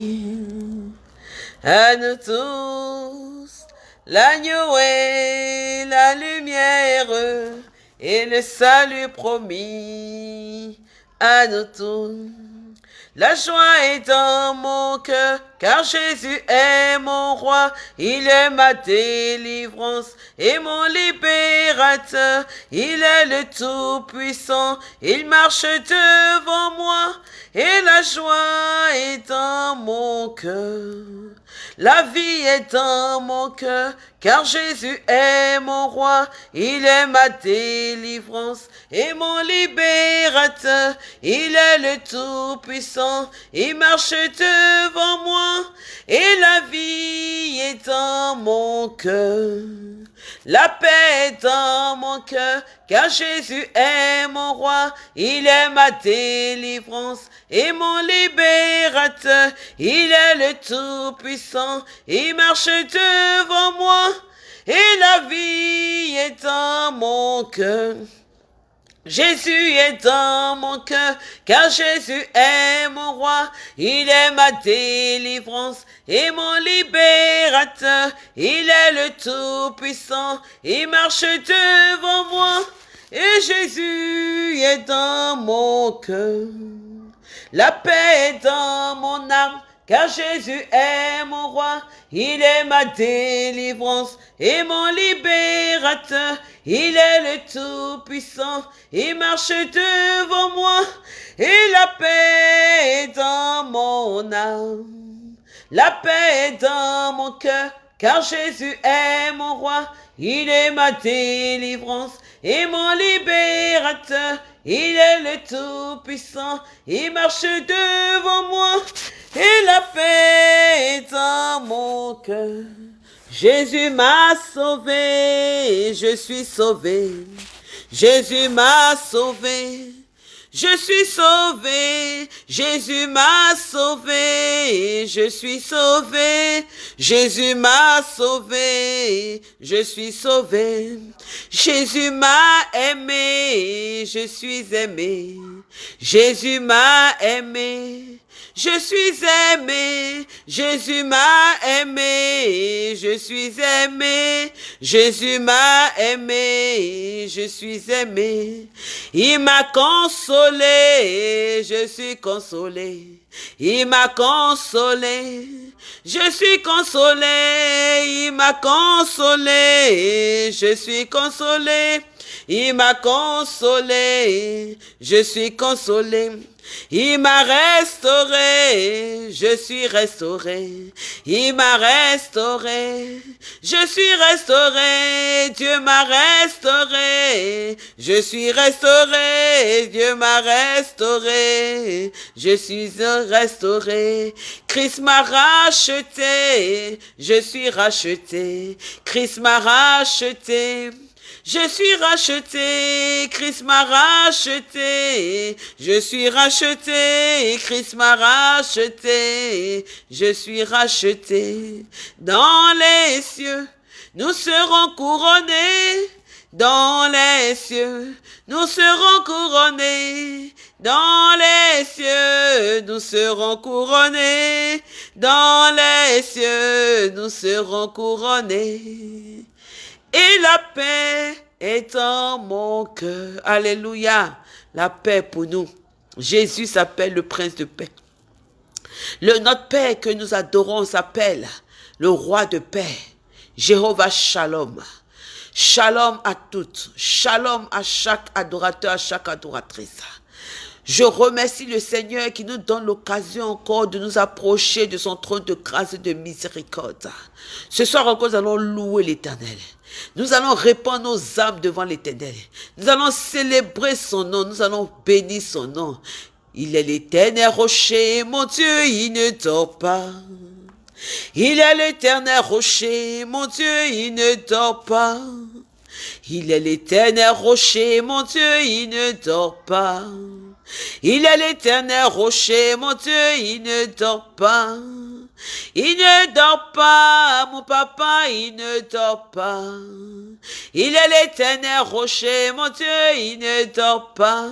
À nous tous, l'agneau est la lumière et le salut promis à nous tous. La joie est dans mon cœur, car Jésus est mon roi, il est ma délivrance et mon libérateur, il est le Tout-Puissant, il marche devant moi, et la joie est dans mon cœur. La vie est dans mon cœur, car Jésus est mon roi, il est ma délivrance et mon libérateur, il est le Tout-Puissant, il marche devant moi, et la vie est dans mon cœur. La paix est dans mon cœur, car Jésus est mon roi, il est ma délivrance et mon libérateur, il est le Tout-Puissant, il marche devant moi, et la vie est dans mon cœur. Jésus est dans mon cœur, car Jésus est mon roi, il est ma délivrance et mon libérateur, il est le Tout-Puissant, il marche devant moi, et Jésus est dans mon cœur. La paix est dans mon âme, car Jésus est mon roi, il est ma délivrance et mon libérateur, il est le Tout-Puissant, il marche devant moi, et la paix est dans mon âme. La paix est dans mon cœur, car Jésus est mon roi, il est ma délivrance et mon libérateur, il est le Tout-Puissant, il marche devant moi, et la paix est dans mon cœur. Jésus m'a sauvé, je suis sauvé. Jésus m'a sauvé. Je suis sauvé, Jésus m'a sauvé, je suis sauvé, Jésus m'a sauvé, je suis sauvé. Jésus m'a aimé, je suis aimé. Jésus m'a aimé, je suis aimé, Jésus m'a aimé, je suis aimé, Jésus m'a aimé, je suis aimé. Il m'a consolé, je suis consolé. Il m'a consolé, je suis consolé. Il m'a consolé, je suis consolé. Il m'a consolé, je suis consolé. Il m'a restauré, je suis restauré. Il m'a restauré, je suis restauré. Dieu m'a restauré, je suis restauré. Dieu m'a restauré, je suis restauré. Christ m'a racheté, je suis racheté. Christ m'a racheté. Je suis racheté, Christ m'a racheté. Je suis racheté, Christ m'a racheté. Je suis racheté dans les cieux. Nous serons couronnés dans les cieux. Nous serons couronnés dans les cieux. Nous serons couronnés dans les cieux. Nous serons couronnés paix est en mon cœur. Alléluia. La paix pour nous. Jésus s'appelle le prince de paix. Le, notre Père que nous adorons s'appelle le roi de paix. Jéhovah Shalom. Shalom à toutes. Shalom à chaque adorateur, à chaque adoratrice. Je remercie le Seigneur qui nous donne l'occasion encore de nous approcher de son trône de grâce et de miséricorde. Ce soir encore, nous allons louer l'Éternel. Nous allons répandre nos âmes devant l'Éternel. Nous allons célébrer son nom. Nous allons bénir son nom. Il est l'éternel rocher, mon Dieu, il ne dort pas. Il est l'éternel rocher, mon Dieu, il ne dort pas. Il est l'éternel rocher, mon Dieu, il ne dort pas. Il est l'éternel rocher, mon Dieu, il ne dort pas. Il ne dort pas, mon papa, il ne dort pas. Il est l'éternel rocher, mon Dieu, il ne dort pas.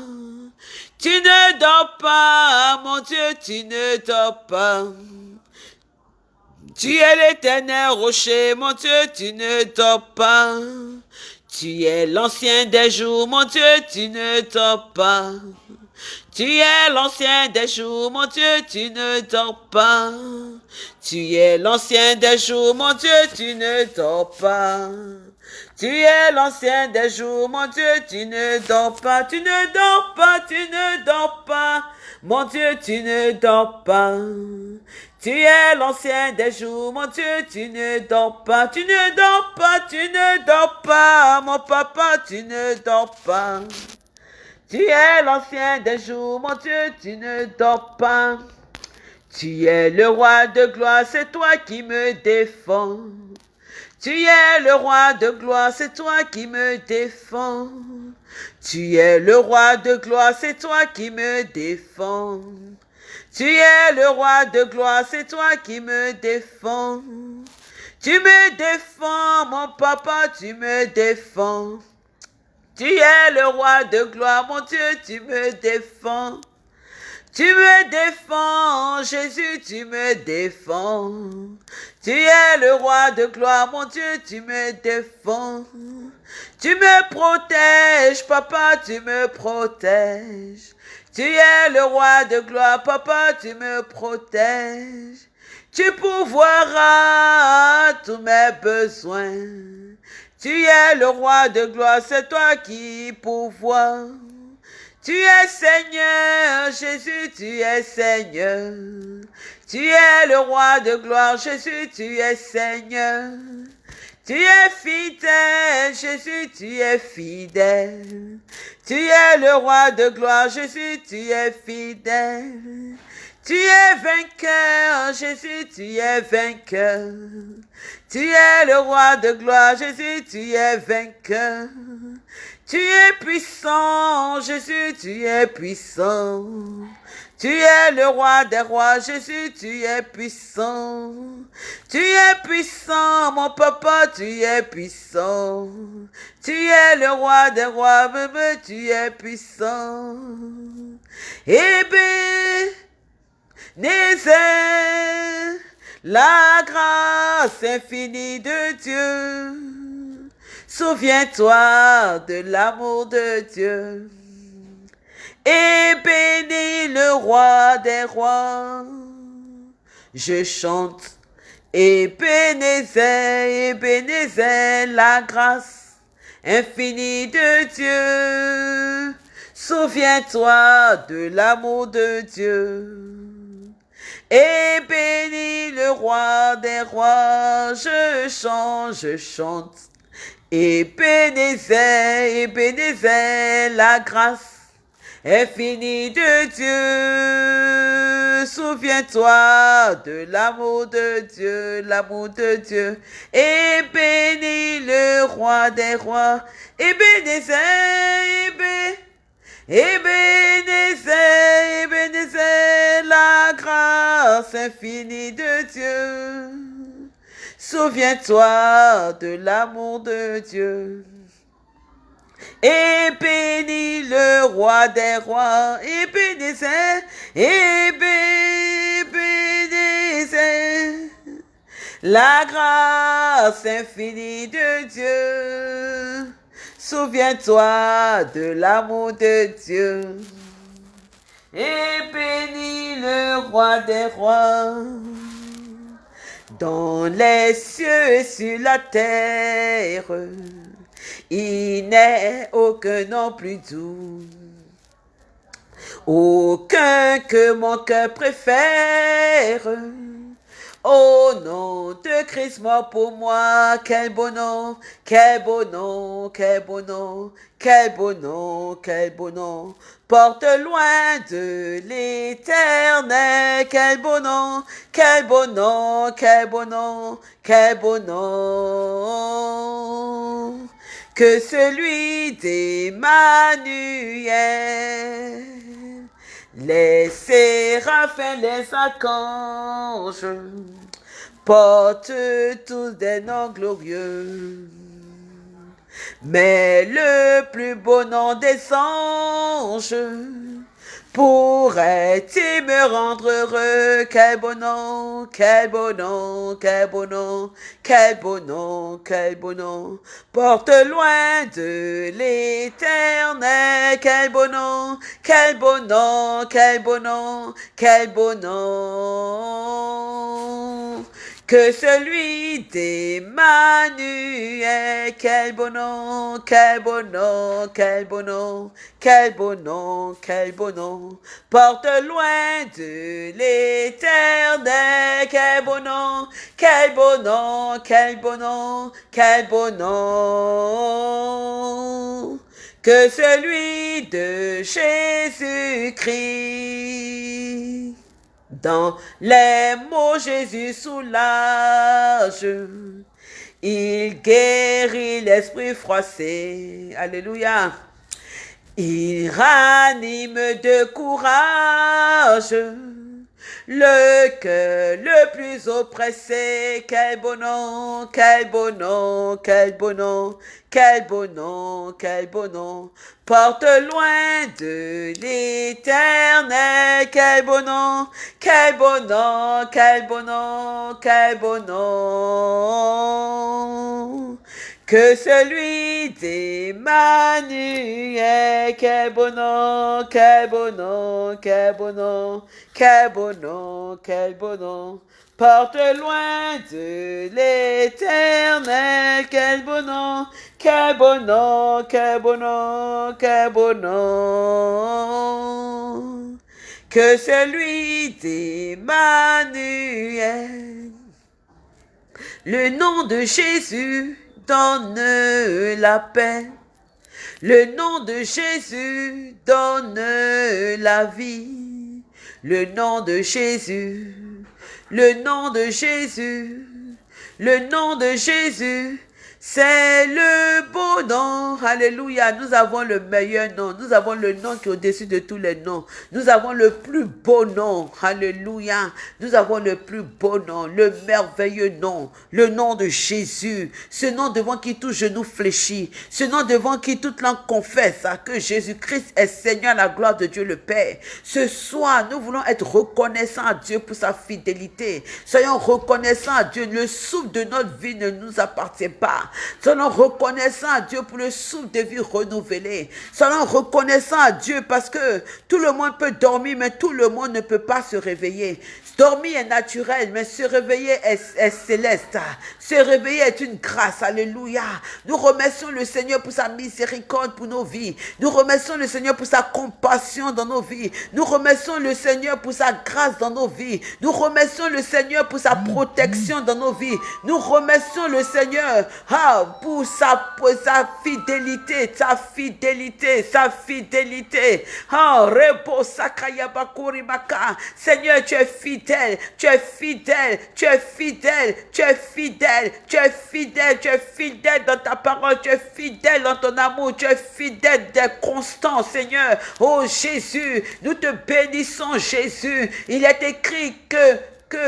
Tu ne dors pas, mon Dieu, tu ne dors pas. Tu es l'éternel rocher, mon Dieu, tu ne dors pas. Tu es l'ancien des jours, mon Dieu, tu ne dors pas. Tu es l'ancien des jours, mon Dieu, tu ne dors pas. Tu es l'ancien des jours, mon Dieu, tu ne dors pas. Tu es l'ancien des jours, mon Dieu, tu ne dors pas, tu ne dors pas, tu ne dors pas. Mon Dieu, tu ne dors pas. Tu es l'ancien des jours, mon Dieu, tu ne dors pas, tu ne dors pas, tu ne dors pas, mon papa, tu ne dors pas. Tu es l'ancien des jours, mon Dieu, tu ne dors pas. Tu es le roi de gloire, c'est toi qui me défends. Tu es le roi de gloire, c'est toi qui me défends. Tu es le roi de gloire, c'est toi qui me défends. Tu es le roi de gloire, c'est toi qui me défends. Tu me défends, mon papa, tu me défends. Tu es le roi de gloire, mon Dieu, tu me défends. Tu me défends, Jésus, tu me défends. Tu es le roi de gloire, mon Dieu, tu me défends. Tu me protèges, papa, tu me protèges. Tu es le roi de gloire, papa, tu me protèges. Tu pourvoiras tous mes besoins. Tu es le roi de gloire, c'est toi qui pourvois. Tu es Seigneur, Jésus, tu es Seigneur. Tu es le roi de gloire, Jésus, tu es Seigneur. Tu es fidèle, Jésus, tu es fidèle. Tu es le roi de gloire, Jésus, tu es fidèle. Tu es vainqueur, Jésus, tu es vainqueur. Tu es le roi de gloire, Jésus, tu es vainqueur. Tu es puissant, Jésus, tu es puissant. Tu es le roi des rois, Jésus, tu es puissant. Tu es puissant, mon papa, tu es puissant. Tu es le roi des rois, même tu es puissant. Eh Nézé, la grâce infinie de Dieu. Souviens-toi de l'amour de Dieu. Et bénis le roi des rois. Je chante. Et bénissez, et bénissez la grâce infinie de Dieu. Souviens-toi de l'amour de Dieu. Et bénis le roi des rois, je chante, je chante. Et bénissez, et bénissez la grâce infinie de Dieu. Souviens-toi de l'amour de Dieu, l'amour de Dieu. Et bénis le roi des rois. Et bénissez, et bénissez et bénissez, bénissez la grâce infinie de Dieu. Souviens-toi de l'amour de Dieu. Et bénis le roi des rois, et bénissez, et bénissez la grâce infinie de Dieu. Souviens-toi de l'amour de Dieu. Et bénis le roi des rois. Dans les cieux et sur la terre, il n'est aucun nom plus doux. Aucun que mon cœur préfère Oh nom de Christ mort pour moi, quel beau nom, quel beau nom, quel beau nom, quel beau nom, quel beau nom. Porte loin de l'éternel, quel beau nom, quel beau nom, quel beau nom, quel beau nom. Que celui d'Emmanuel. Les séraphins, les archanges portent tous des noms glorieux. Mais le plus beau nom des anges Pourrais-tu me rendre heureux? Quel bon nom, quel bon nom, quel bon nom, quel bon nom, quel bon nom. Porte loin de l'éternel, quel bon nom, quel bon nom, quel bon nom, quel bon nom que celui d'Emmanuel. Quel bon nom, quel bon nom, quel bon nom, quel bon nom, quel bon nom. Porte loin de l'éternel. Quel bon nom, quel bon nom, quel bon nom, quel bon nom. Que celui de Jésus-Christ. Dans les mots, Jésus soulage. Il guérit l'esprit froissé. Alléluia. Il ranime de courage le cœur le plus oppressé. Quel bon nom, quel bon nom, quel bon nom, quel bon nom, quel bon nom. Porte loin de l'éternel. Quel bon nom, quel bon nom, quel bon nom, quel bon nom que celui d'Emmanuel. Quel bon nom, quel bon nom, quel bon nom, quel bon nom, quel bon nom. Porte loin de l'éternel, quel bon nom, quel bon nom, quel bon nom, quel bon nom. Que celui d'Emmanuel. Le nom de Jésus donne la paix. Le nom de Jésus donne la vie. Le nom de Jésus, le nom de Jésus, le nom de Jésus c'est le beau nom. Alléluia. Nous avons le meilleur nom. Nous avons le nom qui est au-dessus de tous les noms. Nous avons le plus beau nom. Alléluia. Nous avons le plus beau nom. Le merveilleux nom. Le nom de Jésus. Ce nom devant qui tout genou fléchit. Ce nom devant qui toute langue confesse que Jésus-Christ est Seigneur, la gloire de Dieu le Père. Ce soir, nous voulons être reconnaissants à Dieu pour sa fidélité. Soyons reconnaissants à Dieu. Le souffle de notre vie ne nous appartient pas. Soyons reconnaissants à Dieu pour le souffle de vie renouvelé. Soyons reconnaissants à Dieu parce que tout le monde peut dormir, mais tout le monde ne peut pas se réveiller. Dormir est naturel, mais se réveiller est, céleste. Se réveiller est une grâce. Alléluia. Nous remercions le Seigneur pour sa miséricorde pour nos vies. Nous remercions le Seigneur pour sa compassion dans nos vies. Nous remercions le Seigneur pour sa grâce dans nos vies. Nous remercions le Seigneur pour sa protection dans nos vies. Nous remercions le Seigneur ah, pour, sa, fidélité, sa fidélité, sa fidélité. Repos Seigneur, tu es fidèle tu es fidèle, tu es fidèle, tu es fidèle, tu es fidèle, tu es fidèle dans ta parole, tu es fidèle dans ton amour, tu es fidèle, tu es constant, Seigneur. Oh Jésus, nous te bénissons, Jésus. Il est écrit que que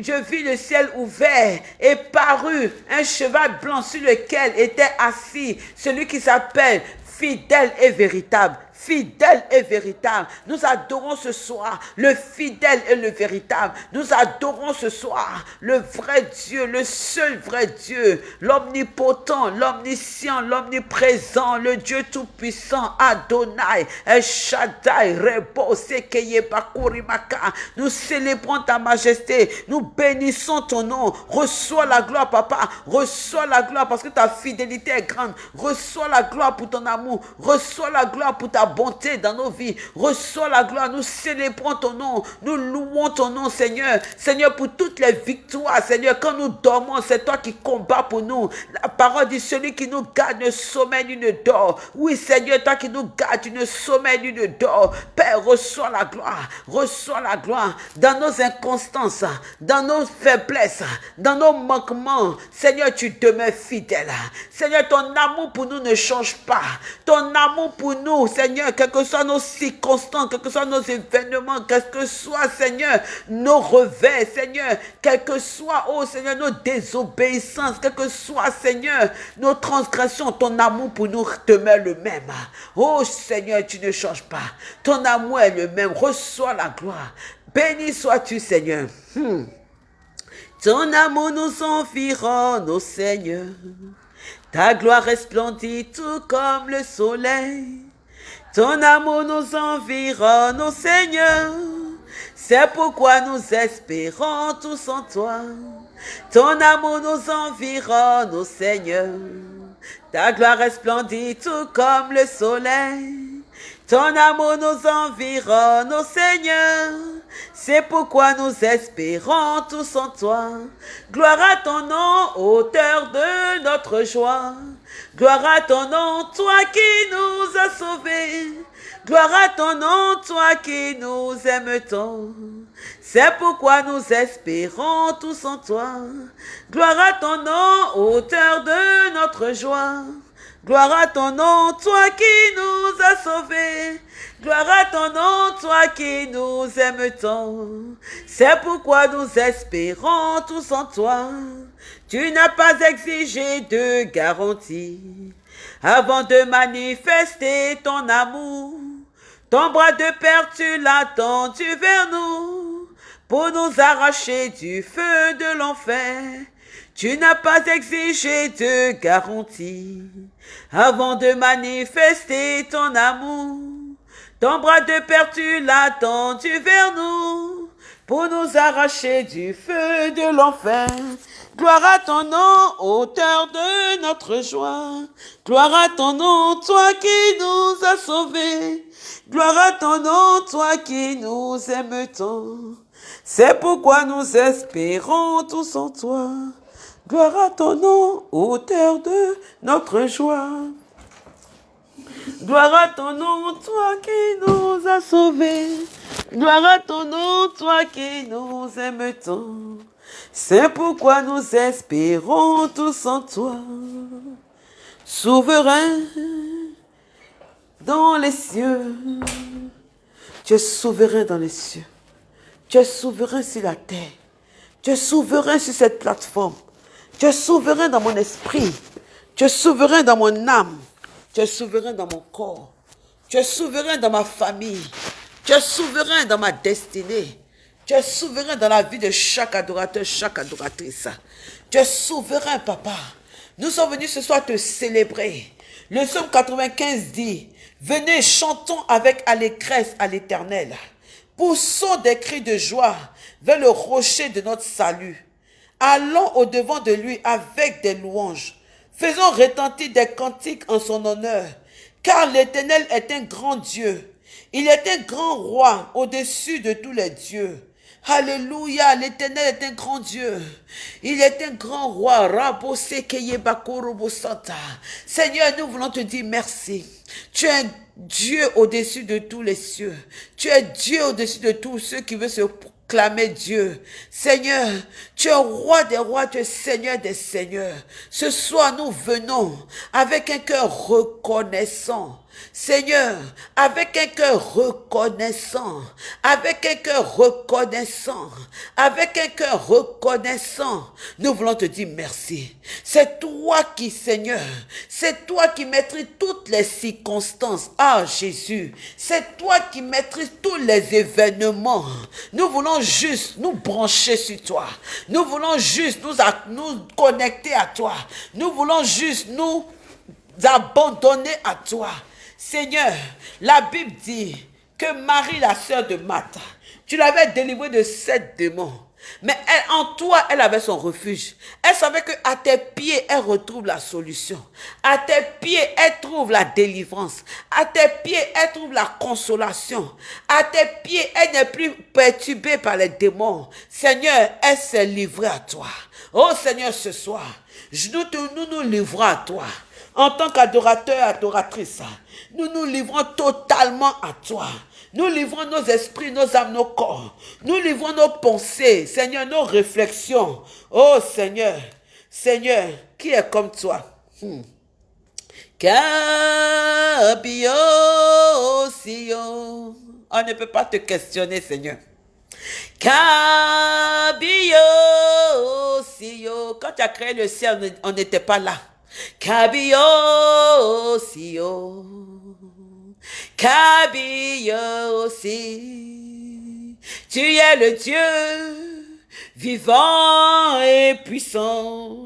je vis le ciel ouvert et parut un cheval blanc sur lequel était assis celui qui s'appelle fidèle et véritable fidèle et véritable. Nous adorons ce soir le fidèle et le véritable. Nous adorons ce soir le vrai Dieu, le seul vrai Dieu, l'omnipotent, l'omniscient, l'omniprésent, le Dieu tout-puissant, Adonai, El Shaddai, Rebo, Nous célébrons ta majesté, nous bénissons ton nom. Reçois la gloire, papa. Reçois la gloire parce que ta fidélité est grande. Reçois la gloire pour ton amour. Reçois la gloire pour ta bonté dans nos vies. Reçois la gloire. Nous célébrons ton nom. Nous louons ton nom, Seigneur. Seigneur, pour toutes les victoires, Seigneur, quand nous dormons, c'est toi qui combats pour nous. La parole dit celui qui nous garde ne sommeil ne dort. Oui, Seigneur, toi qui nous gardes, tu ne sommeil ne dort. Père, reçois la gloire. Reçois la gloire dans nos inconstances, dans nos faiblesses, dans nos manquements. Seigneur, tu demeures fidèle. Seigneur, ton amour pour nous ne change pas. Ton amour pour nous, Seigneur, Seigneur, quelles que soient nos circonstances, quels que soient nos événements, quel que soit, Seigneur, nos revers, Seigneur, quel que soit, oh Seigneur, nos désobéissances, quel que soit, Seigneur, nos transgressions, ton amour pour nous demeure le même. Oh Seigneur, tu ne changes pas. Ton amour est le même. Reçois la gloire. Béni sois-tu, Seigneur. Hmm. Ton amour nous environne, oh Seigneur. Ta gloire resplendit tout comme le soleil. Ton amour nous environne, ô Seigneur. C'est pourquoi nous espérons tous en toi. Ton amour nous environne, ô Seigneur. Ta gloire resplendit tout comme le soleil. Ton amour nous environne, ô Seigneur. C'est pourquoi nous espérons tous en toi. Gloire à ton nom, auteur de notre joie. Gloire à ton nom, toi qui nous as sauvés. Gloire à ton nom, toi qui nous aimes tant. C'est pourquoi nous espérons tous en toi. Gloire à ton nom, auteur de notre joie. Gloire à ton nom, toi qui nous as sauvés. Gloire à ton nom, toi qui nous aimes tant. C'est pourquoi nous espérons tous en toi. Tu n'as pas exigé de garantie avant de manifester ton amour. Ton bras de père, tu l'as tendu vers nous pour nous arracher du feu de l'enfer. Tu n'as pas exigé de garantie avant de manifester ton amour. Ton bras de père, tu l'as tendu vers nous pour nous arracher du feu de l'enfer. Gloire à ton nom, auteur de notre joie. Gloire à ton nom, toi qui nous as sauvés. Gloire à ton nom, toi qui nous aimes tant. C'est pourquoi nous espérons tous en toi. Gloire à ton nom, auteur de notre joie. Gloire à ton nom, toi qui nous as sauvés. Gloire à ton nom, toi qui nous aimes tant. C'est pourquoi nous espérons tous en toi. Souverain dans les cieux. Tu es souverain dans les cieux. Tu es souverain sur la terre. Tu es souverain sur cette plateforme. Tu es souverain dans mon esprit. Tu es souverain dans mon âme. Tu es souverain dans mon corps. Tu es souverain dans ma famille. Tu es souverain dans ma destinée. Tu es souverain dans la vie de chaque adorateur, chaque adoratrice. Tu es souverain, papa. Nous sommes venus ce soir te célébrer. Le psaume 95 dit, venez, chantons avec allégresse à l'éternel. Poussons des cris de joie vers le rocher de notre salut. Allons au-devant de lui avec des louanges. Faisons retentir des cantiques en son honneur, car l'Éternel est un grand Dieu. Il est un grand roi au-dessus de tous les dieux. Alléluia, l'Éternel est un grand Dieu. Il est un grand roi. Seigneur, nous voulons te dire merci. Tu es Dieu au-dessus de tous les cieux. Tu es Dieu au-dessus de tous ceux qui veulent se Clamez Dieu. Seigneur, tu es roi des rois, tu es Seigneur des seigneurs. Ce soir, nous venons avec un cœur reconnaissant Seigneur, avec un cœur reconnaissant, avec un cœur reconnaissant, avec un cœur reconnaissant, nous voulons te dire merci. C'est toi qui, Seigneur, c'est toi qui maîtrises toutes les circonstances. Ah, Jésus, c'est toi qui maîtrises tous les événements. Nous voulons juste nous brancher sur toi. Nous voulons juste nous, nous connecter à toi. Nous voulons juste nous abandonner à toi. Seigneur, la Bible dit que Marie, la sœur de Martha, tu l'avais délivrée de sept démons. Mais elle, en toi, elle avait son refuge. Elle savait que à tes pieds, elle retrouve la solution. À tes pieds, elle trouve la délivrance. À tes pieds, elle trouve la consolation. À tes pieds, elle n'est plus perturbée par les démons. Seigneur, elle s'est livrée à toi. Oh Seigneur, ce soir, nous nous, nous livrons à toi. En tant qu'adorateur, adoratrice, nous nous livrons totalement à toi. Nous livrons nos esprits, nos âmes, nos corps. Nous livrons nos pensées, Seigneur, nos réflexions. Oh Seigneur, Seigneur, qui est comme toi? Hmm. On ne peut pas te questionner, Seigneur. Quand tu as créé le ciel, on n'était pas là. Kabio, Kabio aussi. Tu es le Dieu vivant et puissant.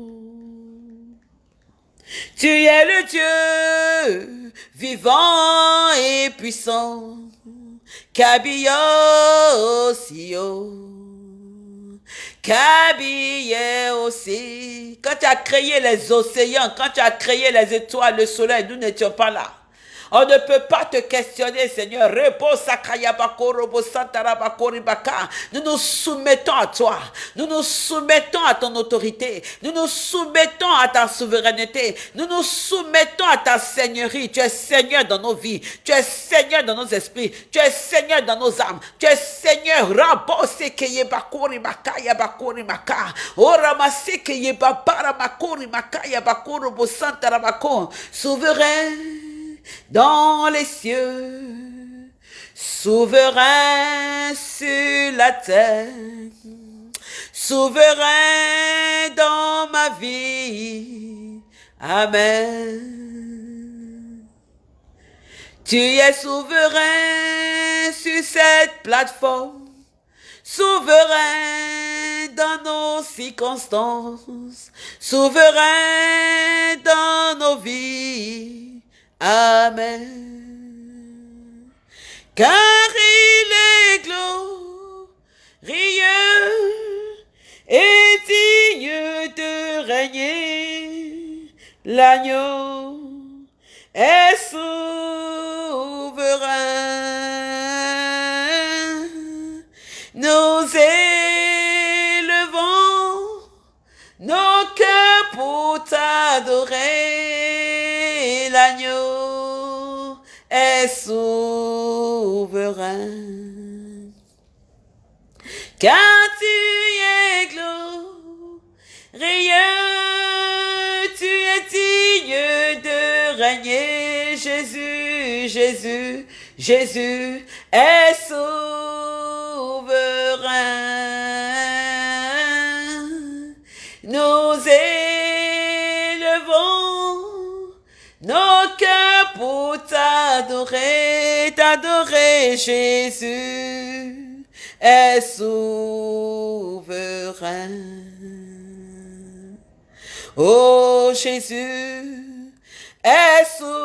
Tu es le Dieu vivant et puissant. Kabio aussi. Kabio aussi. Quand tu as créé les océans, quand tu as créé les étoiles, le soleil, nous n'étions pas là? On ne peut pas te questionner, Seigneur. Nous nous soumettons à toi. Nous nous soumettons à ton autorité. Nous nous soumettons à ta souveraineté. Nous nous soumettons à ta seigneurie. Tu es Seigneur dans nos vies. Tu es Seigneur dans nos esprits. Tu es Seigneur dans nos âmes. Tu es Seigneur. Souverain dans les cieux, souverain sur la terre, souverain dans ma vie. Amen. Tu es souverain sur cette plateforme, souverain dans nos circonstances, souverain dans nos vies. Amen. Car il est glorieux et digne de régner. L'agneau est souverain. Nous élevons nos cœurs pour t'adorer. L'agneau souverain. Car tu es glorieux, tu es digne de régner, Jésus, Jésus, Jésus est souverain. T'adorer, t'adorer, Jésus est souverain. Oh Jésus est souverain.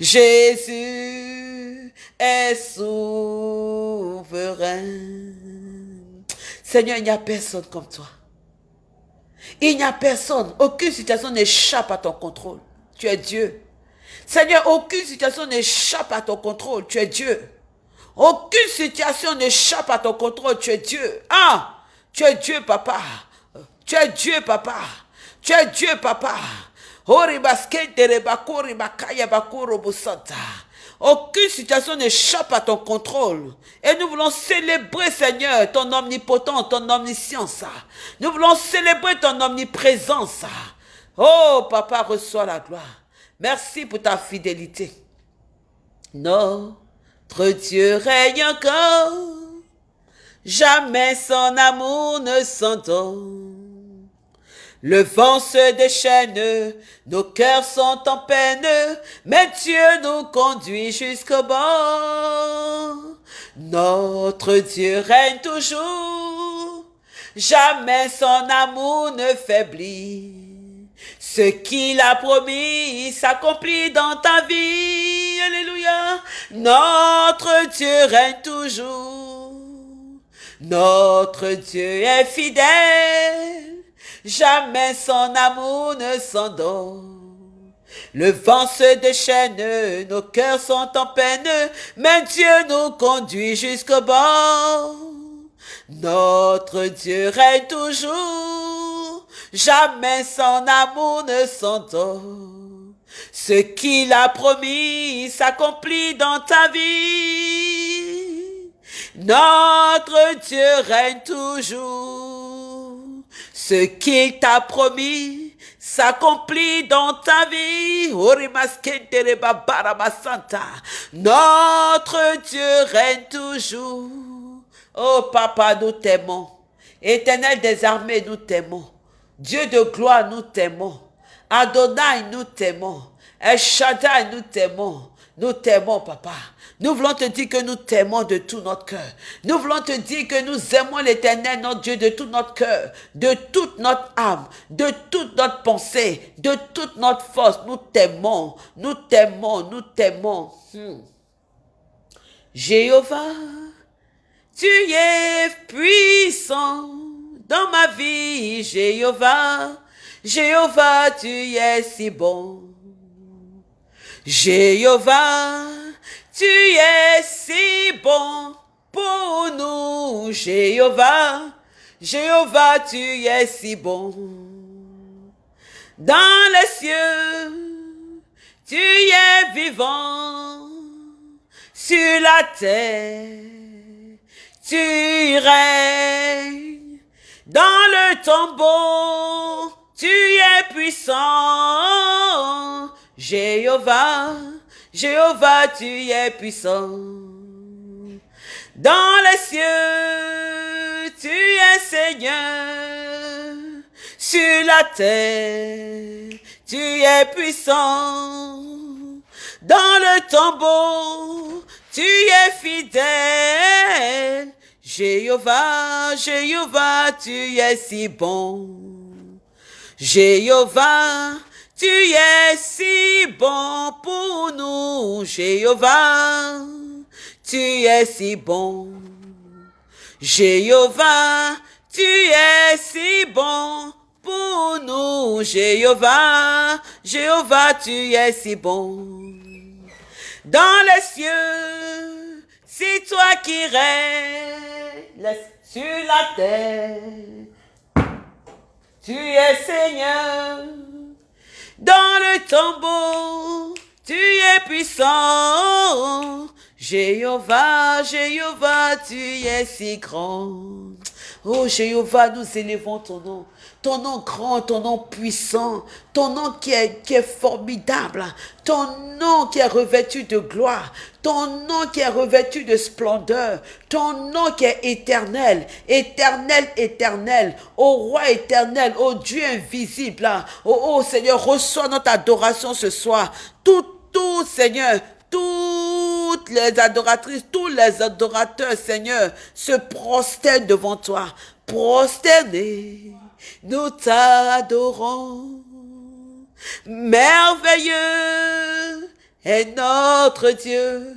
Jésus est souverain. Seigneur, il n'y a personne comme toi. Il n'y a personne, aucune situation n'échappe à ton contrôle. Tu es Dieu. Seigneur, aucune situation n'échappe à ton contrôle. Tu es Dieu. Aucune situation n'échappe à ton contrôle. Tu es Dieu. Ah, tu es Dieu, papa. Tu es Dieu, papa. Tu es Dieu, papa. Aucune situation n'échappe à ton contrôle. Et nous voulons célébrer, Seigneur, ton omnipotence, ton omniscience. Nous voulons célébrer ton omniprésence. Oh, papa, reçois la gloire. Merci pour ta fidélité. Notre Dieu règne encore. Jamais son amour ne s'entend. Le vent se déchaîne, nos cœurs sont en peine, mais Dieu nous conduit jusqu'au bord. Notre Dieu règne toujours, jamais son amour ne faiblit. Ce qu'il a promis s'accomplit dans ta vie. Alléluia. Notre Dieu règne toujours. Notre Dieu est fidèle jamais son amour ne s'endort. Le vent se déchaîne, nos cœurs sont en peine, mais Dieu nous conduit jusqu'au bord. Notre Dieu règne toujours, jamais son amour ne s'endort. Ce qu'il a promis s'accomplit dans ta vie. Notre Dieu règne toujours Ce qu'il t'a promis s'accomplit dans ta vie. Notre Dieu règne toujours. Oh papa, nous t'aimons. Éternel des armées, nous t'aimons. Dieu de gloire, nous t'aimons. Adonai, nous t'aimons. El Shaddai, nous t'aimons. Nous t'aimons, papa. Nous voulons te dire que nous t'aimons de tout notre cœur. Nous voulons te dire que nous aimons l'éternel, notre Dieu, de tout notre cœur, de toute notre âme, de toute notre pensée, de toute notre force. Nous t'aimons, nous t'aimons, nous t'aimons. Hmm. Jéhovah, tu es puissant dans ma vie, Jéhovah. Jéhovah, tu es si bon. Jéhovah, tu es si bon pour nous, Jéhovah. Jéhovah, tu es si bon. Dans les cieux, tu es vivant. Sur la terre, tu règnes. Dans le tombeau, tu es puissant. Jéhovah, Jéhovah, tu es puissant. Dans les cieux, tu es Seigneur. Sur la terre, tu es puissant. Dans le tombeau, tu es fidèle. Jéhovah, Jéhovah, tu es si bon. Jéhovah, tu es si bon pour nous, Jéhovah. Tu es si bon. Jéhovah, tu es si bon pour nous, Jéhovah. Jéhovah, tu es si bon. Dans les cieux, c'est toi qui règnes sur la terre. Tu es Seigneur. Dans le tombeau, tu es puissant. Jéhovah, Jéhovah, tu es si grand. Oh Jéhovah, nous élevons ton nom. Ton nom grand, ton nom puissant, ton nom qui est, formidable, ton nom qui est revêtu de gloire, ton nom qui est revêtu de splendeur, ton nom qui est éternel, éternel, éternel, ô roi éternel, ô Dieu invisible, oh Seigneur, reçois notre adoration ce soir. Tout, tout, Seigneur, toutes les adoratrices, tous les adorateurs, Seigneur, se prosternent devant toi. Prosternés, nous t'adorons. Merveilleux est notre Dieu.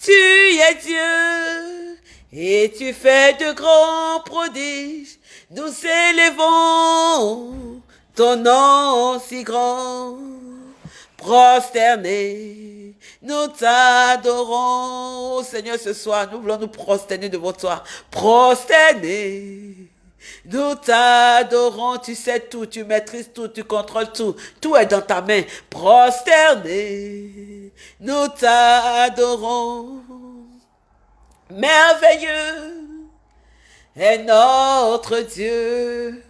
Tu es Dieu et tu fais de grands prodiges. Nous élevons ton nom si grand prosterner. Nous t'adorons, Seigneur, ce soir. Nous voulons nous prosterner devant toi. Prosterner. Nous t'adorons, tu sais tout, tu maîtrises tout, tu contrôles tout. Tout est dans ta main. Prosterner. Nous t'adorons. Merveilleux est notre Dieu.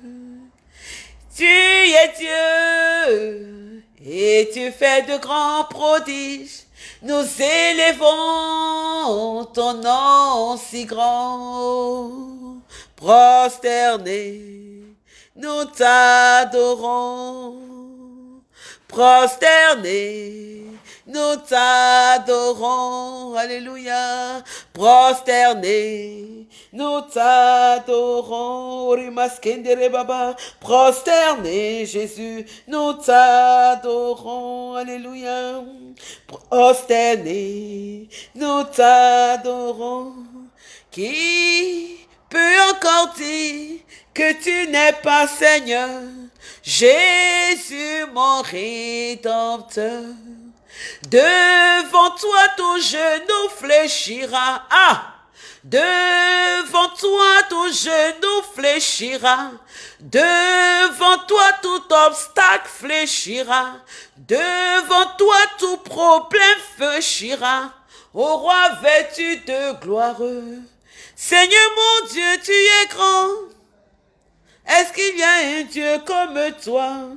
Tu es Dieu et tu fais de grands prodiges. Nous élevons ton nom si grand. Prosterné, nous t'adorons. Prosterné, nous t'adorons. Alléluia. Prosterné, nous t'adorons, Baba, prosterné Jésus, nous t'adorons, Alléluia. Prosterné, nous t'adorons. Qui encore dire que tu n'es pas Seigneur, Jésus mon rédempteur. Devant toi tout genou fléchira. Ah! Devant toi tout genou fléchira. Devant toi tout obstacle fléchira. Devant toi tout problème fléchira. Ô roi vêtu de gloire. Seigneur mon Dieu, tu es grand. Est-ce qu'il y a un Dieu comme toi?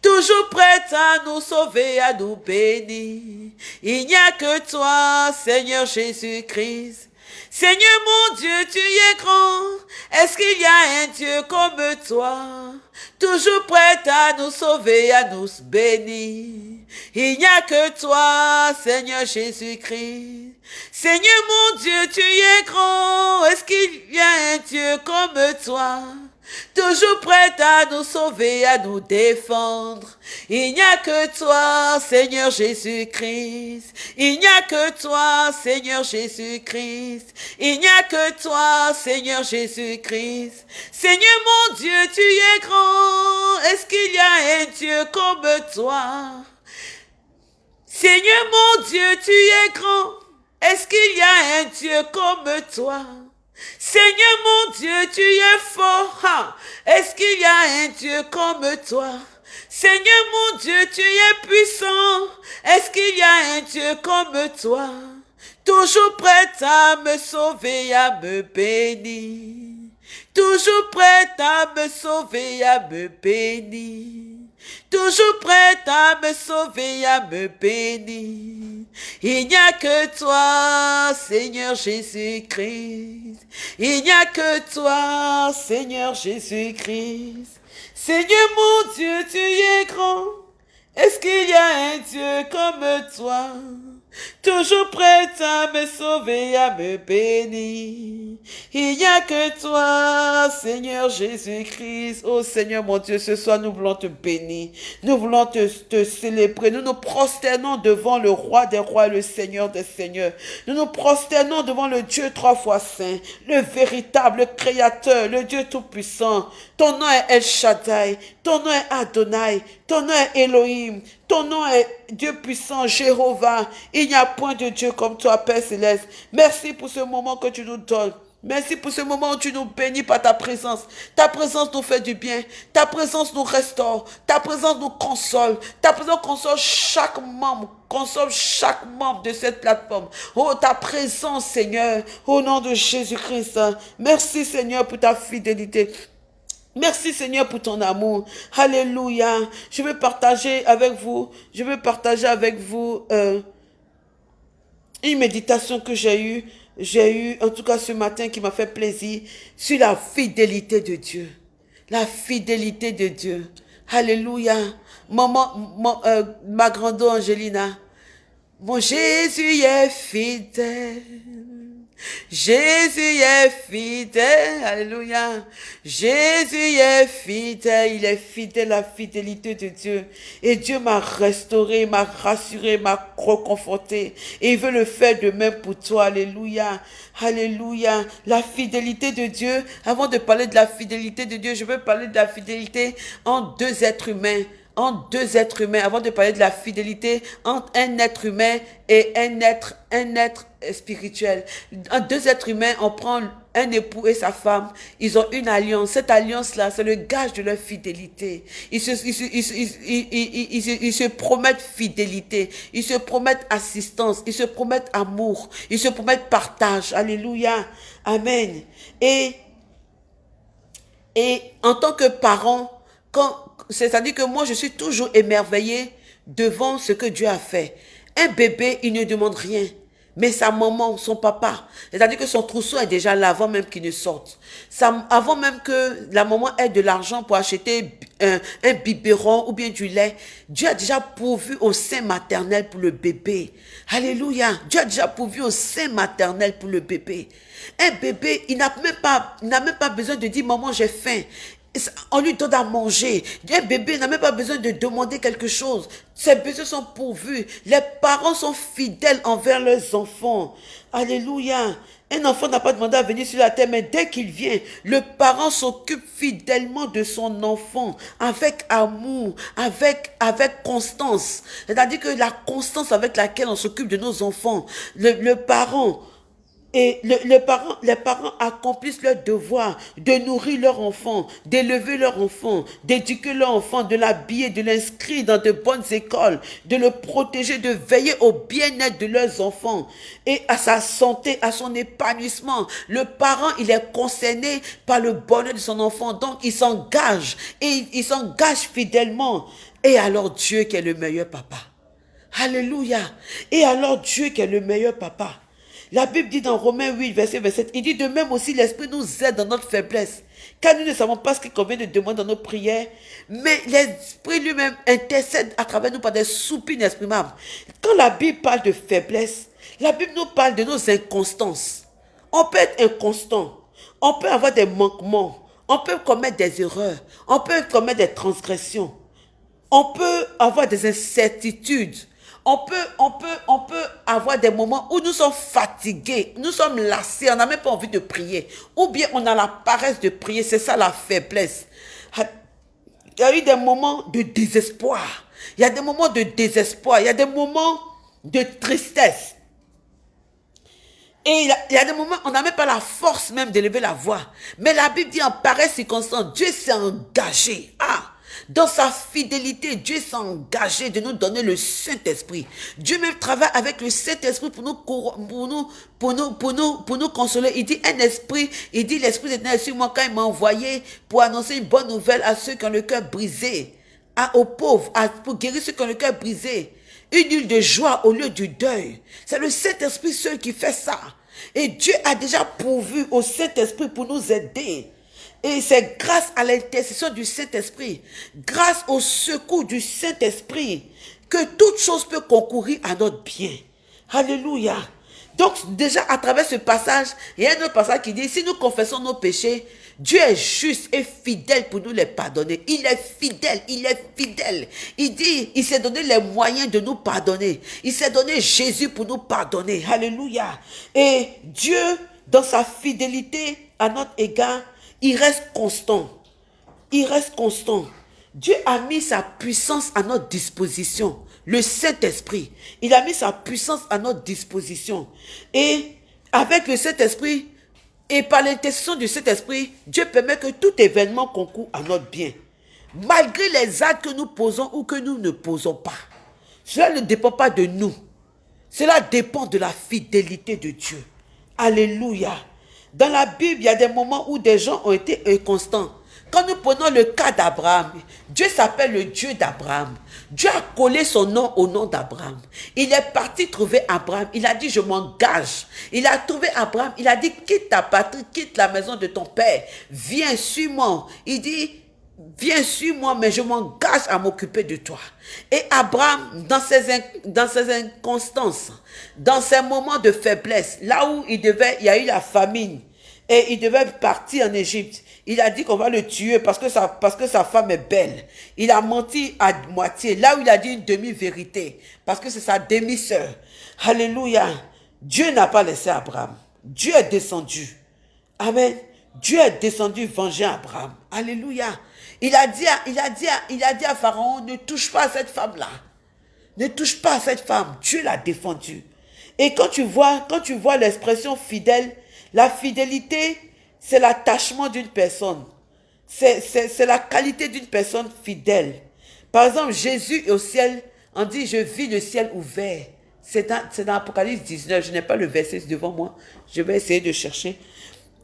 Toujours prêt à nous sauver, à nous bénir. Il n'y a que toi, Seigneur Jésus-Christ. Seigneur mon Dieu, tu es grand. Est-ce qu'il y a un Dieu comme toi? Toujours prêt à nous sauver, à nous bénir. Il n'y a que toi, Seigneur Jésus-Christ. Seigneur mon Dieu, tu es grand. Est-ce qu'il y a un Dieu comme toi? toujours prêt à nous sauver, à nous défendre. Il n'y a que toi, Seigneur Jésus-Christ. Il n'y a que toi, Seigneur Jésus-Christ. Il n'y a que toi, Seigneur Jésus-Christ. Seigneur mon Dieu, tu es grand. Est-ce qu'il y a un Dieu comme toi? Seigneur mon Dieu, tu es grand. Est-ce qu'il y a un Dieu comme toi? Seigneur mon Dieu, tu es fort. Est-ce qu'il y a un Dieu comme toi? Seigneur mon Dieu, tu es puissant. Est-ce qu'il y a un Dieu comme toi? Toujours prêt à me sauver, à me bénir. Toujours prêt à me sauver, à me bénir toujours prête à me sauver, à me bénir. Il n'y a que toi, Seigneur Jésus-Christ. Il n'y a que toi, Seigneur Jésus-Christ. Seigneur mon Dieu, tu es grand. Est-ce qu'il y a un Dieu comme toi? Toujours prête à me sauver, à me bénir. Il n'y a que toi, Seigneur Jésus-Christ. Oh Seigneur mon Dieu, ce soir nous voulons te bénir. Nous voulons te, te célébrer. Nous nous prosternons devant le roi des rois le Seigneur des seigneurs. Nous nous prosternons devant le Dieu trois fois saint, le véritable créateur, le Dieu tout-puissant. Ton nom est El Shaddai, ton nom est Adonai, ton nom est Elohim, ton nom est Dieu puissant, Jéhovah. Il n'y a point de Dieu comme toi, Père céleste. Merci pour ce moment que tu nous donnes. Merci pour ce moment où tu nous bénis par ta présence. Ta présence nous fait du bien. Ta présence nous restaure. Ta présence nous console. Ta présence console chaque membre. Console chaque membre de cette plateforme. Oh, ta présence, Seigneur. Au nom de Jésus-Christ. Merci, Seigneur, pour ta fidélité. Merci Seigneur pour ton amour. Alléluia. Je veux partager avec vous, je veux partager avec vous euh, une méditation que j'ai eue, j'ai eu en tout cas ce matin qui m'a fait plaisir sur la fidélité de Dieu. La fidélité de Dieu. Alléluia. Maman, euh, ma grande Angelina, mon Jésus est fidèle. Jésus est fidèle, alléluia. Jésus est fidèle, il est fidèle la fidélité de Dieu. Et Dieu m'a restauré, m'a rassuré, m'a reconforté. Et il veut le faire de même pour toi, alléluia. Alléluia. La fidélité de Dieu, avant de parler de la fidélité de Dieu, je veux parler de la fidélité en deux êtres humains entre deux êtres humains, avant de parler de la fidélité entre un être humain et un être, un être spirituel. En deux êtres humains, on prend un époux et sa femme, ils ont une alliance. Cette alliance-là, c'est le gage de leur fidélité. Ils se, ils, se, ils, ils se, promettent fidélité, ils se promettent assistance, ils se promettent amour, ils se promettent partage. Alléluia. Amen. Et, et en tant que parent, quand, c'est-à-dire que moi, je suis toujours émerveillée devant ce que Dieu a fait. Un bébé, il ne demande rien. Mais sa maman, son papa, c'est-à-dire que son trousseau est déjà là avant même qu'il ne sorte. Ça, avant même que la maman ait de l'argent pour acheter un, un, biberon ou bien du lait, Dieu a déjà pourvu au sein maternel pour le bébé. Alléluia. Dieu a déjà pourvu au sein maternel pour le bébé. Un bébé, il n'a même pas, n'a même pas besoin de dire, maman, j'ai faim on lui donne à manger. Un bébé n'a même pas besoin de demander quelque chose. Ses besoins sont pourvus. Les parents sont fidèles envers leurs enfants. Alléluia. Un enfant n'a pas demandé à venir sur la terre, mais dès qu'il vient, le parent s'occupe fidèlement de son enfant, avec amour, avec, avec constance. C'est-à-dire que la constance avec laquelle on s'occupe de nos enfants, le, le parent, et les, parents, accomplissent leur devoir de nourrir leur enfant, d'élever leur enfant, d'éduquer leur enfant, de l'habiller, de l'inscrire dans de bonnes écoles, de le protéger, de veiller au bien-être de leurs enfants et à sa santé, à son épanouissement. Le parent, il est concerné par le bonheur de son enfant, donc il s'engage et il s'engage fidèlement. Et alors Dieu qui est le meilleur papa. Alléluia. Et alors Dieu qui est le meilleur papa. La Bible dit dans Romains 8, verset 27, il dit de même aussi l'Esprit nous aide dans notre faiblesse. Car nous ne savons pas ce qu'il convient de demander dans nos prières, mais l'Esprit lui-même intercède à travers nous par des soupirs inexprimables. Quand la Bible parle de faiblesse, la Bible nous parle de nos inconstances. On peut être inconstant, on peut avoir des manquements, on peut commettre des erreurs, on peut commettre des transgressions, on peut avoir des incertitudes, on peut, on, peut, on peut avoir des moments où nous sommes fatigués, nous sommes lassés, on n'a même pas envie de prier. Ou bien on a la paresse de prier, c'est ça la faiblesse. Il y a eu des moments de désespoir. Il y a des moments de désespoir. Il y a des moments de tristesse. Et il y, a, des moments, on n'a même pas la force même d'élever la voix. Mais la Bible dit en pareille circonstance, Dieu s'est engagé. Ah, dans sa fidélité, Dieu s'est engagé de nous donner le Saint-Esprit. Dieu même travaille avec le Saint-Esprit pour nous, pour nous, pour nous, pour nous, consoler. Il dit un esprit, il dit l'Esprit est sur moi quand il m'a envoyé pour annoncer une bonne nouvelle à ceux qui ont le cœur brisé, à, aux pauvres, à, pour guérir ceux qui ont le cœur brisé. Une huile de joie au lieu du deuil. C'est le Saint-Esprit seul qui fait ça. Et Dieu a déjà pourvu au Saint-Esprit pour nous aider. Et c'est grâce à l'intercession du Saint-Esprit, grâce au secours du Saint-Esprit, que toute chose peut concourir à notre bien. Alléluia. Donc déjà à travers ce passage, il y a un autre passage qui dit, si nous confessons nos péchés, Dieu est juste et fidèle pour nous les pardonner. Il est fidèle, il est fidèle. Il dit, il s'est donné les moyens de nous pardonner. Il s'est donné Jésus pour nous pardonner. Alléluia. Et Dieu, dans sa fidélité à notre égard, il reste constant. Il reste constant. Dieu a mis sa puissance à notre disposition. Le Saint-Esprit, il a mis sa puissance à notre disposition. Et avec le Saint-Esprit, et par l'intercession du Saint-Esprit, Dieu permet que tout événement concourt à notre bien. Malgré les actes que nous posons ou que nous ne posons pas. Cela ne dépend pas de nous. Cela dépend de la fidélité de Dieu. Alléluia. Dans la Bible, il y a des moments où des gens ont été inconstants. Quand nous prenons le cas d'Abraham, Dieu s'appelle le Dieu d'Abraham. Dieu a collé son nom au nom d'Abraham. Il est parti trouver Abraham. Il a dit, je m'engage. Il a trouvé Abraham. Il a dit, quitte ta patrie, quitte la maison de ton père. Viens, suis-moi. Il dit, viens, suis-moi, mais je m'engage à m'occuper de toi. Et Abraham, dans ses, dans ses inconstances, dans ses moments de faiblesse, là où il devait, il y a eu la famine, et il devait partir en Égypte. Il a dit qu'on va le tuer parce que, sa, parce que sa femme est belle. Il a menti à moitié. Là où il a dit une demi-vérité. Parce que c'est sa demi-sœur. Alléluia. Dieu n'a pas laissé Abraham. Dieu est descendu. Amen. Dieu est descendu venger Abraham. Alléluia. Il a dit il a dit il a dit à Pharaon, ne touche pas à cette femme-là. Ne touche pas à cette femme. Dieu l'a défendu. Et quand tu vois, quand tu vois l'expression fidèle, la fidélité, c'est l'attachement d'une personne. C'est la qualité d'une personne fidèle. Par exemple, Jésus au ciel, on dit, je vis le ciel ouvert. C'est dans, dans Apocalypse 19, je n'ai pas le verset devant moi, je vais essayer de chercher.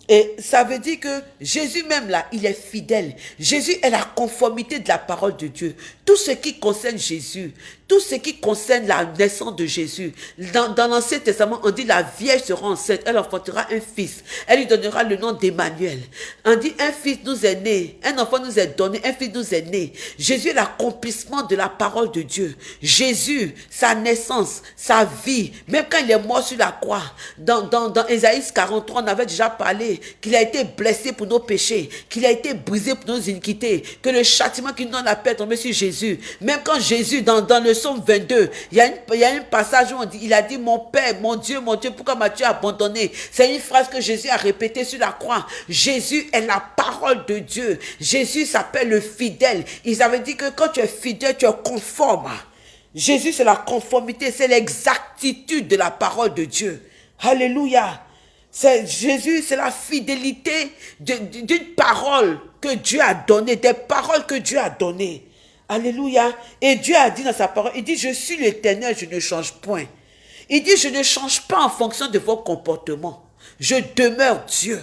Et ça veut dire que Jésus même là, il est fidèle. Jésus est la conformité de la parole de Dieu. Tout ce qui concerne Jésus, tout ce qui concerne la naissance de Jésus. Dans, l'Ancien Testament, on dit la Vierge sera enceinte, elle enfantera un fils. Elle lui donnera le nom d'Emmanuel. On dit un fils nous est né, un enfant nous est donné, un fils nous est né. Jésus est l'accomplissement de la parole de Dieu. Jésus, sa naissance, sa vie, même quand il est mort sur la croix, dans, dans, dans Ésaïe 43, on avait déjà parlé qu'il a été blessé pour nos péchés, qu'il a été brisé pour nos iniquités, que le châtiment qui nous donne la paix est sur Jésus. Même quand Jésus, dans le Somme 22, il y, a un passage où on dit, il a dit, mon Père, mon Dieu, mon Dieu, pourquoi m'as-tu abandonné? C'est une phrase que Jésus a répétée sur la croix. Jésus est la parole de Dieu. Jésus s'appelle le fidèle. Ils avaient dit que quand tu es fidèle, tu es conforme. Jésus, c'est la conformité, c'est l'exactitude de la parole de Dieu. Alléluia. Jésus, c'est la fidélité d'une parole que Dieu a donnée, des paroles que Dieu a données. Alléluia. Et Dieu a dit dans sa parole, il dit, je suis l'éternel, je ne change point. Il dit, je ne change pas en fonction de vos comportements. Je demeure Dieu.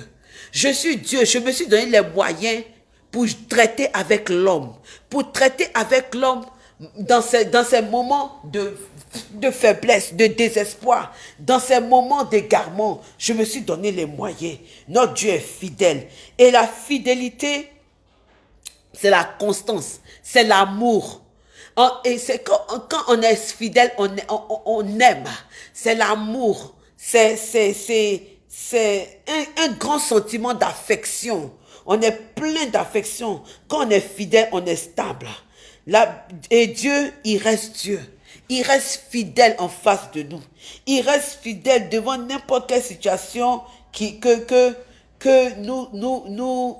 Je suis Dieu. Je me suis donné les moyens pour traiter avec l'homme. Pour traiter avec l'homme dans ces, moments de de faiblesse, de désespoir, dans ces moments d'égarement, je me suis donné les moyens. Notre Dieu est fidèle. Et la fidélité, c'est la constance, c'est l'amour. Et c'est quand, on est fidèle, on, on, aime. C'est l'amour. C'est un, un grand sentiment d'affection. On est plein d'affection. Quand on est fidèle, on est stable. et Dieu, il reste Dieu. Il reste fidèle en face de nous. Il reste fidèle devant n'importe quelle situation que, que, que, nous, nous, nous,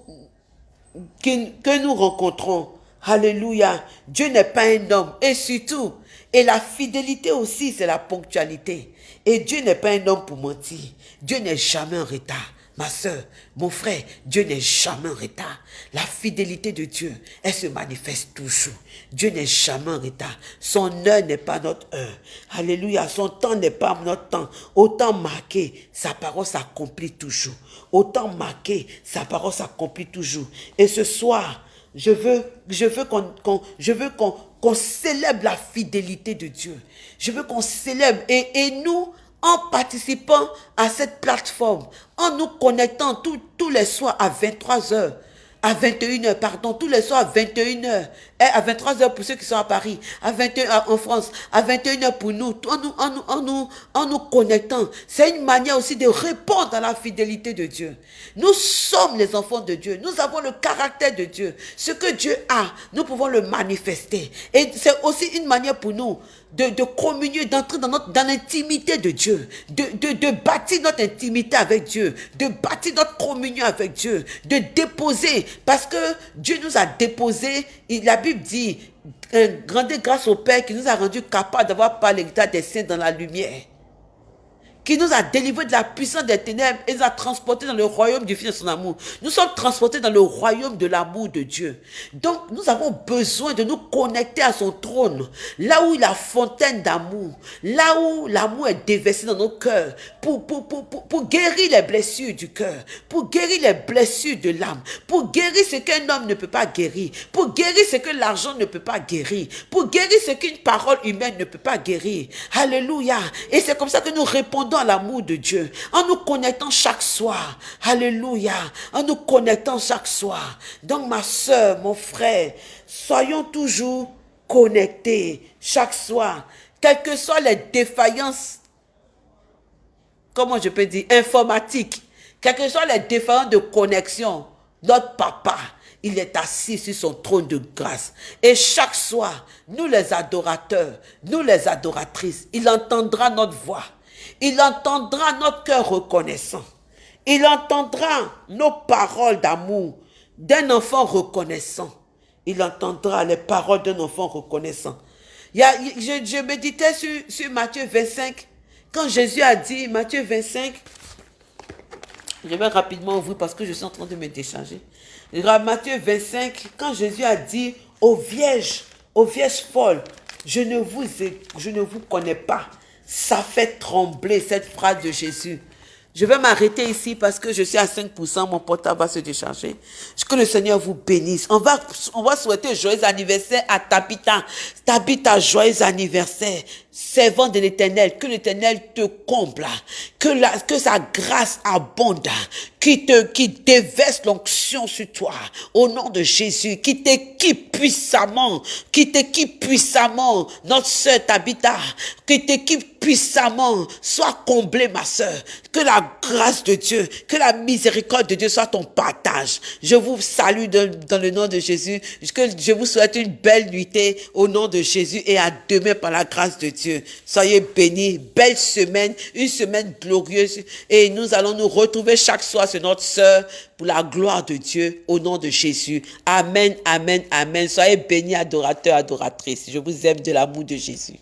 que nous rencontrons. Alléluia. Dieu n'est pas un homme. Et surtout, et la fidélité aussi, c'est la ponctualité. Et Dieu n'est pas un homme pour mentir. Dieu n'est jamais en retard. Ma soeur, mon frère, Dieu n'est jamais en retard. La fidélité de Dieu, elle se manifeste toujours. Dieu n'est jamais en retard. Son heure n'est pas notre heure. Alléluia. Son temps n'est pas notre temps. Autant marqué, sa parole s'accomplit toujours. Autant marqué, sa parole s'accomplit toujours. Et ce soir, je veux, je veux qu'on, je veux qu'on, qu'on célèbre la fidélité de Dieu. Je veux qu'on célèbre. Et, et nous, en participant à cette plateforme, en nous connectant tous les soirs à 23 heures, à 21h, pardon, tous les soirs à 21h, et à 23h pour ceux qui sont à Paris, à 21h en France, à 21h pour nous, en nous, en nous, en nous, en nous connectant. C'est une manière aussi de répondre à la fidélité de Dieu. Nous sommes les enfants de Dieu. Nous avons le caractère de Dieu. Ce que Dieu a, nous pouvons le manifester. Et c'est aussi une manière pour nous de, de communier, d'entrer dans, notre, dans l'intimité de Dieu, de, de, de bâtir notre intimité avec Dieu, de bâtir notre communion avec Dieu, de déposer, parce que Dieu nous a déposé, la Bible dit, grande grâce au Père qui nous a rendu capables d'avoir par l'état des saints dans la lumière qui nous a délivrés de la puissance des ténèbres et nous a transportés dans le royaume du Fils de son amour. Nous sommes transportés dans le royaume de l'amour de Dieu. Donc, nous avons besoin de nous connecter à son trône, là où il a fontaine d'amour, là où l'amour est déversé dans nos cœurs, pour, pour, pour, pour, guérir les blessures du cœur, pour guérir les blessures de l'âme, pour guérir ce qu'un homme ne peut pas guérir, pour guérir ce que l'argent ne peut pas guérir, pour guérir ce qu'une parole humaine ne peut pas guérir. Alléluia. Et c'est comme ça que nous répondons à l'amour de Dieu, en nous connectant chaque soir. Alléluia. En nous connectant chaque soir. Donc ma soeur, mon frère, soyons toujours connectés chaque soir. Quelles que soient les défaillances, comment je peux dire, informatiques, quelles que soient les défaillances de connexion, notre papa, il est assis sur son trône de grâce. Et chaque soir, nous les adorateurs, nous les adoratrices, il entendra notre voix. Il entendra notre cœur reconnaissant. Il entendra nos paroles d'amour d'un enfant reconnaissant. Il entendra les paroles d'un enfant reconnaissant. Je, méditais sur, Matthieu 25. Quand Jésus a dit, Matthieu 25, je vais rapidement ouvrir parce que je suis en train de me décharger. Matthieu 25, quand Jésus a dit aux vierges, aux vierges folles, je ne vous connais pas. Ça fait trembler cette phrase de Jésus. Je vais m'arrêter ici parce que je suis à 5%, mon portable va se décharger. Que le Seigneur vous bénisse. On va, on va souhaiter joyeux anniversaire à Tabitha. Tabitha, joyeux anniversaire. Servant de l'éternel, que l'éternel te comble, que la, que sa grâce abonde, qui te, qui déverse l'onction sur toi, au nom de Jésus, qui t'équipe puissamment, qui t'équipe puissamment, notre sœur Tabitha, qui t'équipe puissamment, sois comblée ma sœur, que la grâce de Dieu, que la miséricorde de Dieu soit ton partage. Je vous salue dans, le nom de Jésus, que je vous souhaite une belle nuitée au nom de Jésus et à demain par la grâce de Dieu. Soyez bénis, belle semaine, une semaine glorieuse. Et nous allons nous retrouver chaque soir sur notre sœur pour la gloire de Dieu au nom de Jésus. Amen, amen, amen. Soyez bénis, adorateurs, adoratrices. Je vous aime de l'amour de Jésus.